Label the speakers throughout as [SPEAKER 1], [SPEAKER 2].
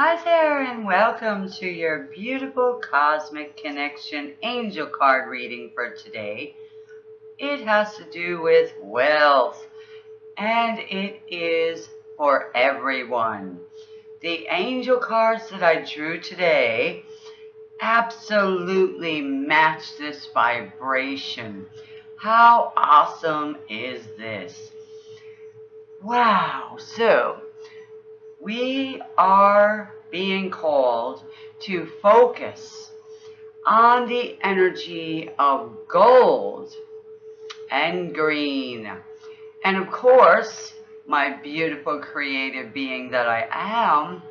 [SPEAKER 1] Hi there and welcome to your beautiful Cosmic Connection Angel card reading for today. It has to do with wealth and it is for everyone. The angel cards that I drew today absolutely match this vibration. How awesome is this? Wow. So, we are being called to focus on the energy of gold and green. And of course, my beautiful creative being that I am,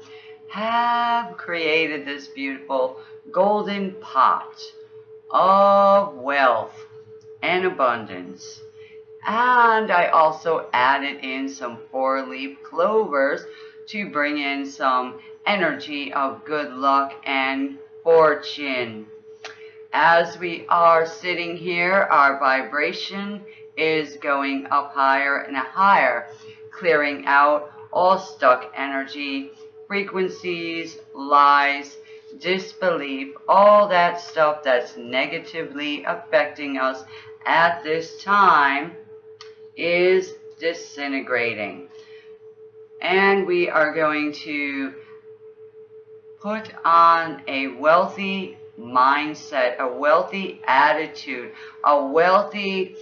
[SPEAKER 1] have created this beautiful golden pot of wealth and abundance. And I also added in some four-leaf clovers to bring in some energy of good luck and fortune. As we are sitting here, our vibration is going up higher and higher, clearing out all stuck energy, frequencies, lies, disbelief, all that stuff that's negatively affecting us at this time is disintegrating. And we are going to put on a wealthy mindset, a wealthy attitude, a wealthy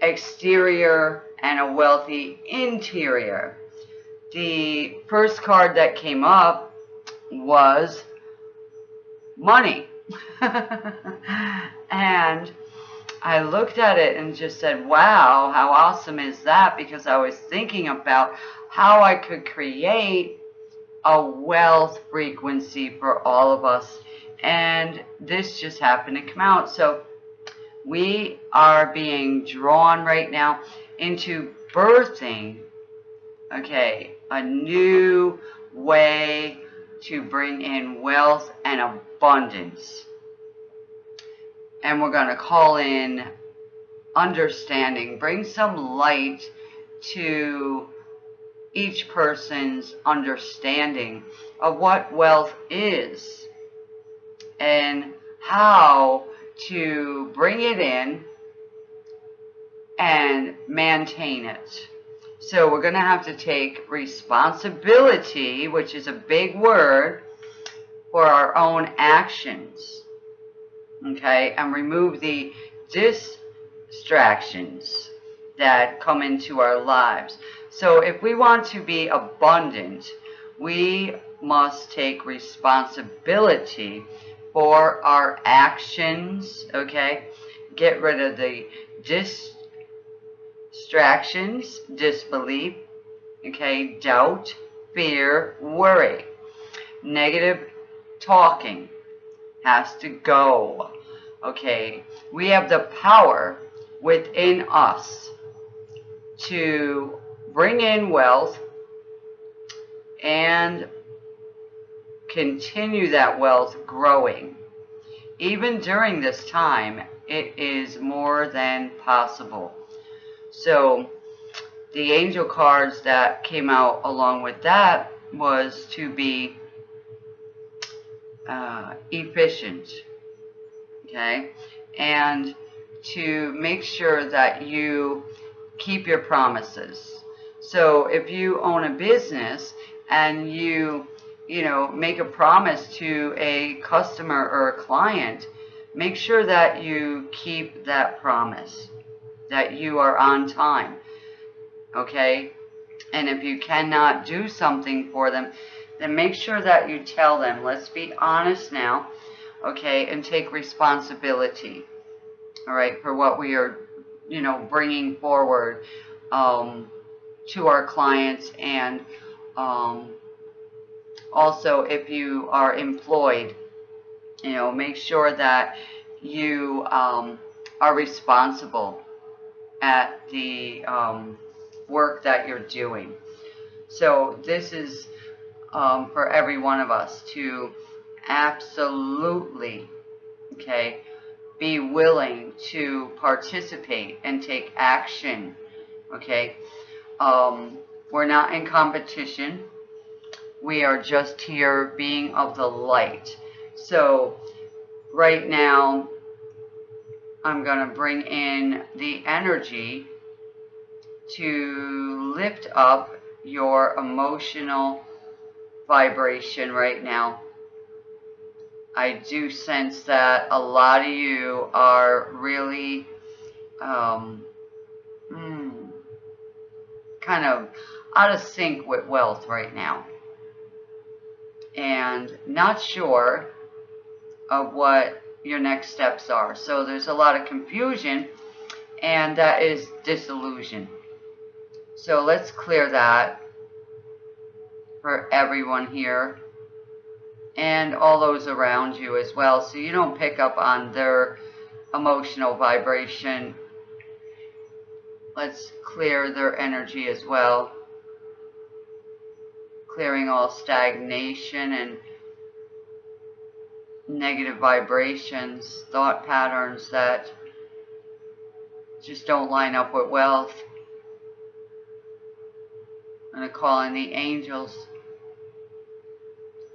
[SPEAKER 1] exterior, and a wealthy interior. The first card that came up was money. and I looked at it and just said, wow, how awesome is that? Because I was thinking about how I could create a wealth frequency for all of us. And this just happened to come out. So we are being drawn right now into birthing, okay, a new way to bring in wealth and abundance. And we're going to call in understanding, bring some light to each person's understanding of what wealth is and how to bring it in and maintain it. So we're going to have to take responsibility, which is a big word, for our own actions. Okay, and remove the distractions that come into our lives. So if we want to be abundant, we must take responsibility for our actions, okay? Get rid of the distractions, disbelief, okay? Doubt, fear, worry. Negative talking has to go, okay? We have the power within us to bring in wealth and continue that wealth growing. Even during this time, it is more than possible. So the angel cards that came out along with that was to be uh, efficient, okay, and to make sure that you keep your promises. So if you own a business and you, you know, make a promise to a customer or a client, make sure that you keep that promise, that you are on time, okay? And if you cannot do something for them, then make sure that you tell them, let's be honest now, okay, and take responsibility, all right, for what we are, you know, bringing forward um, to our clients and um, also if you are employed, you know, make sure that you um, are responsible at the um, work that you're doing. So this is um, for every one of us to absolutely, okay, be willing to participate and take action, okay? Um, we're not in competition. We are just here being of the light. So right now, I'm going to bring in the energy to lift up your emotional vibration right now. I do sense that a lot of you are really um, kind of out of sync with wealth right now and not sure of what your next steps are. So there's a lot of confusion and that is disillusion. So let's clear that for everyone here and all those around you as well so you don't pick up on their emotional vibration. Let's clear their energy as well. Clearing all stagnation and negative vibrations, thought patterns that just don't line up with wealth. I'm going to call in the angels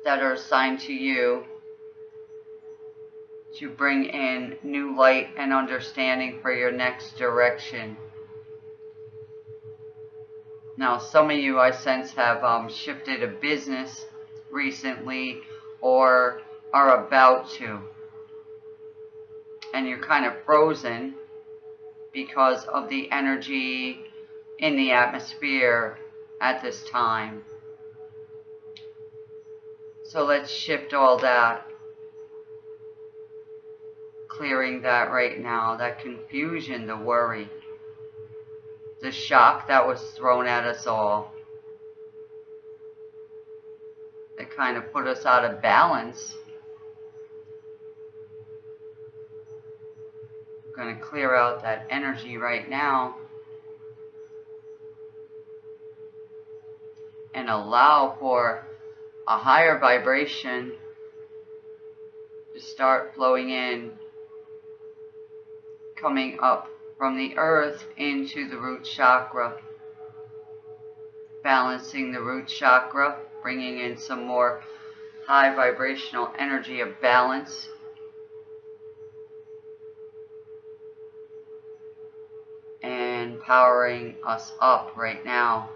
[SPEAKER 1] that are assigned to you to bring in new light and understanding for your next direction. Now, some of you I sense have um, shifted a business recently or are about to. And you're kind of frozen because of the energy in the atmosphere at this time. So let's shift all that. Clearing that right now, that confusion, the worry, the shock that was thrown at us all. That kind of put us out of balance. I'm going to clear out that energy right now. and allow for a higher vibration to start flowing in, coming up from the earth into the root chakra, balancing the root chakra, bringing in some more high vibrational energy of balance. And powering us up right now.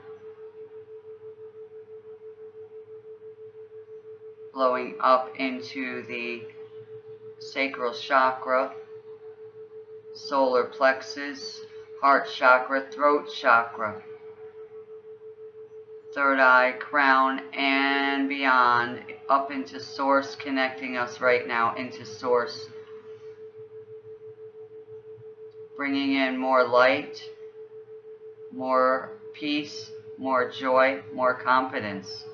[SPEAKER 1] Blowing up into the sacral chakra, solar plexus, heart chakra, throat chakra, third eye, crown, and beyond, up into source, connecting us right now into source. Bringing in more light, more peace, more joy, more confidence.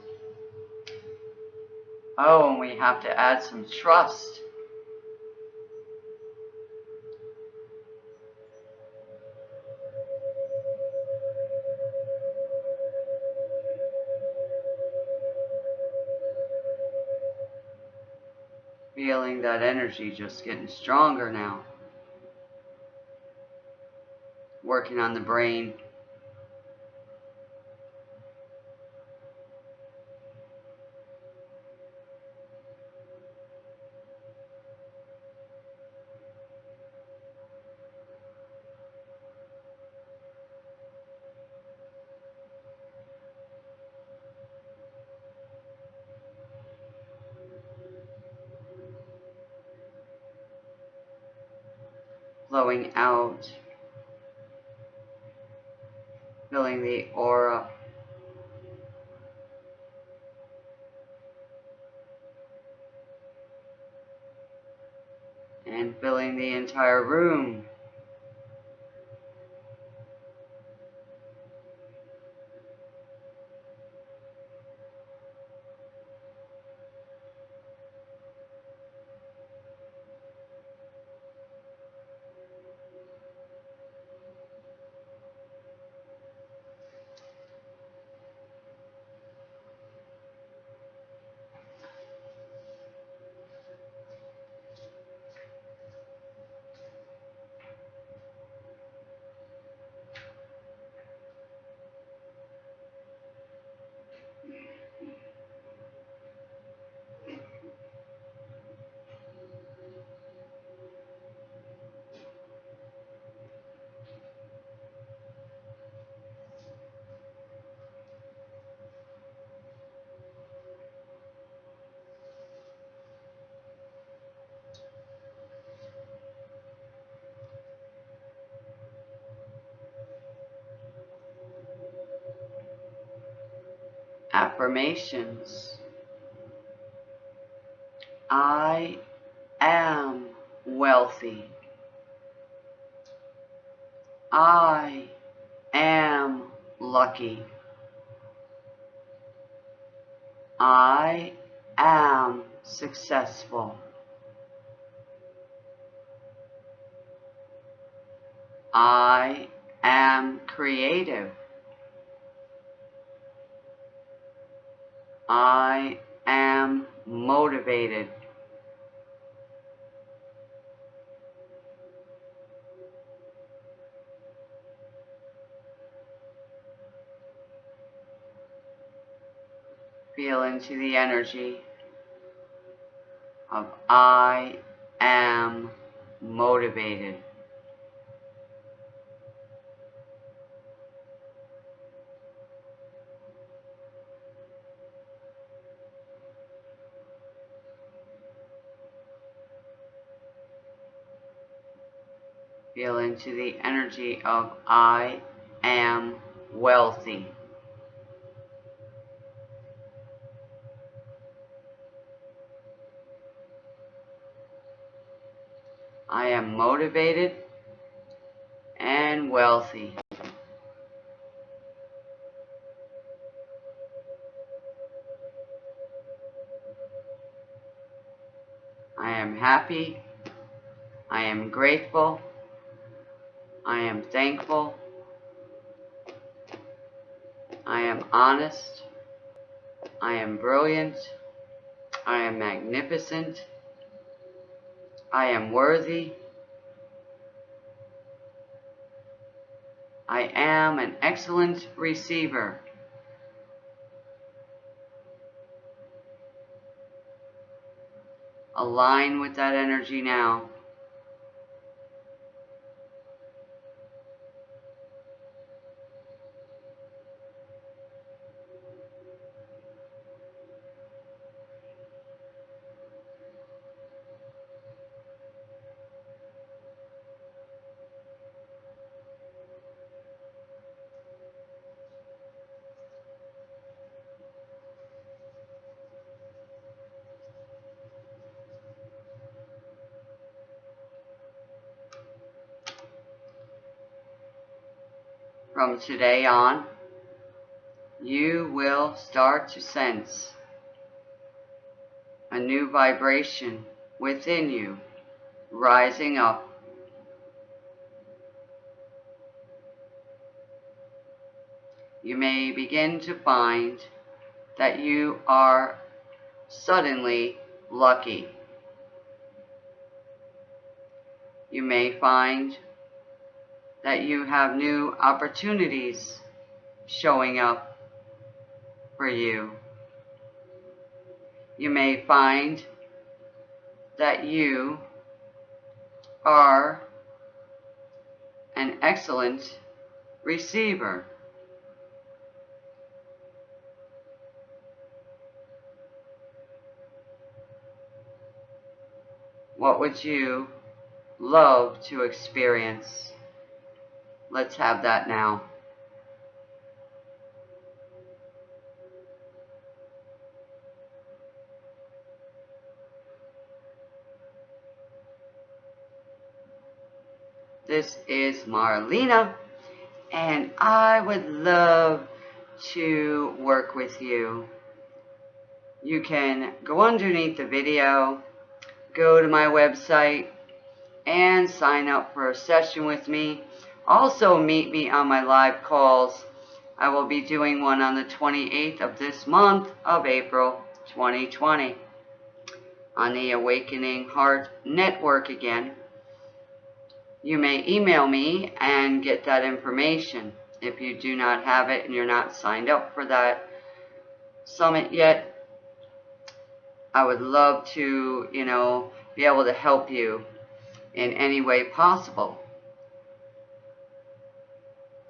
[SPEAKER 1] Oh, and we have to add some trust. That energy just getting stronger now. Working on the brain. Flowing out, filling the aura. And filling the entire room. Affirmations. I am wealthy. I am lucky. I am successful. I am creative. I am motivated. Feel into the energy of I am motivated. Into the energy of I am wealthy. I am motivated and wealthy. I am happy. I am grateful. I am thankful. I am honest. I am brilliant. I am magnificent. I am worthy. I am an excellent receiver. Align with that energy now. From today on, you will start to sense a new vibration within you rising up. You may begin to find that you are suddenly lucky. You may find that you have new opportunities showing up for you. You may find that you are an excellent receiver. What would you love to experience? Let's have that now. This is Marlena, and I would love to work with you. You can go underneath the video, go to my website, and sign up for a session with me. Also meet me on my live calls. I will be doing one on the 28th of this month of April 2020 on the Awakening Heart Network again. You may email me and get that information. If you do not have it and you're not signed up for that summit yet, I would love to, you know, be able to help you in any way possible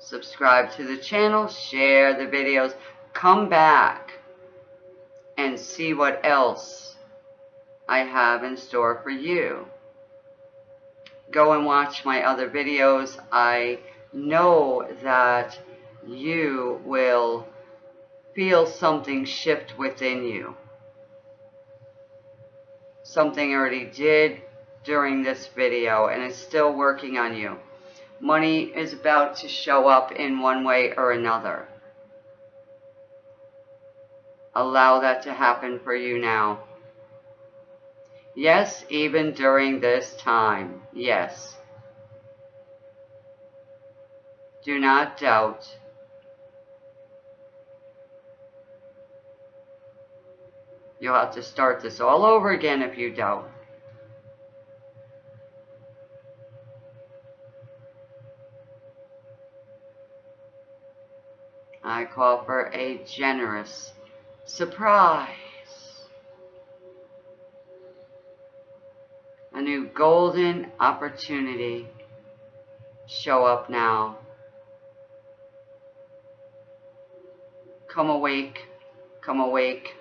[SPEAKER 1] subscribe to the channel, share the videos, come back and see what else I have in store for you. Go and watch my other videos. I know that you will feel something shift within you. Something already did during this video and is still working on you. Money is about to show up in one way or another. Allow that to happen for you now. Yes, even during this time. Yes. Do not doubt. You'll have to start this all over again if you doubt. I call for a generous surprise. A new golden opportunity. Show up now. Come awake, come awake,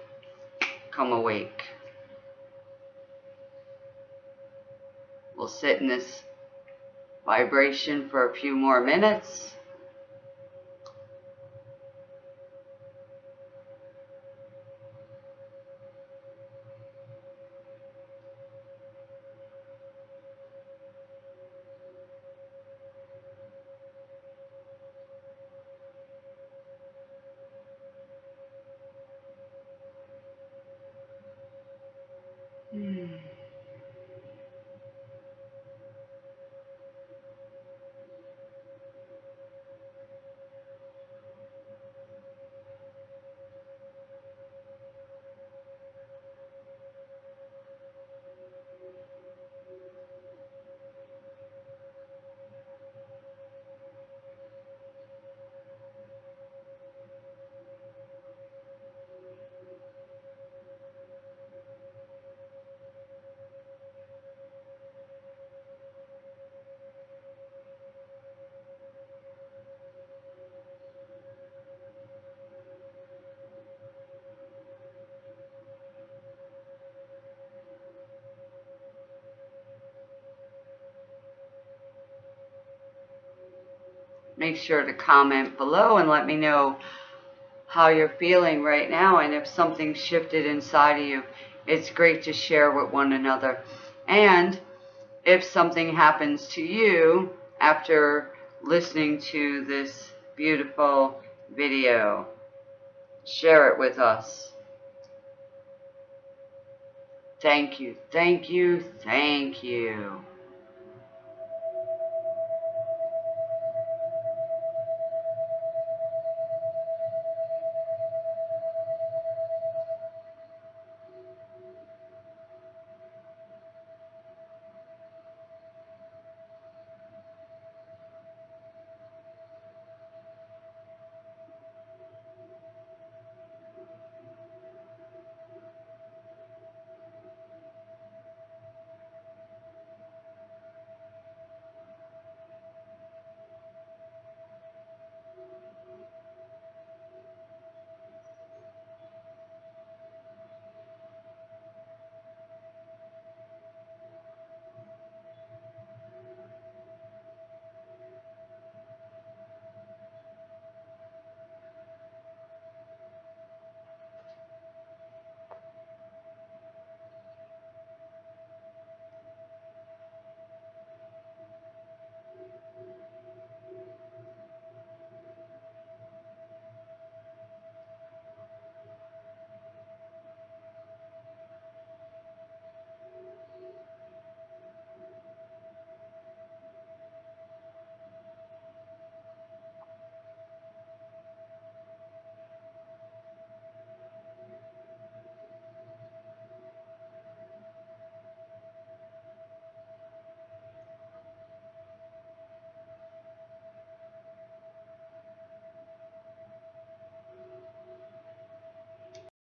[SPEAKER 1] come awake. We'll sit in this vibration for a few more minutes. Make sure to comment below and let me know how you're feeling right now and if something shifted inside of you. It's great to share with one another. And if something happens to you after listening to this beautiful video, share it with us. Thank you, thank you, thank you.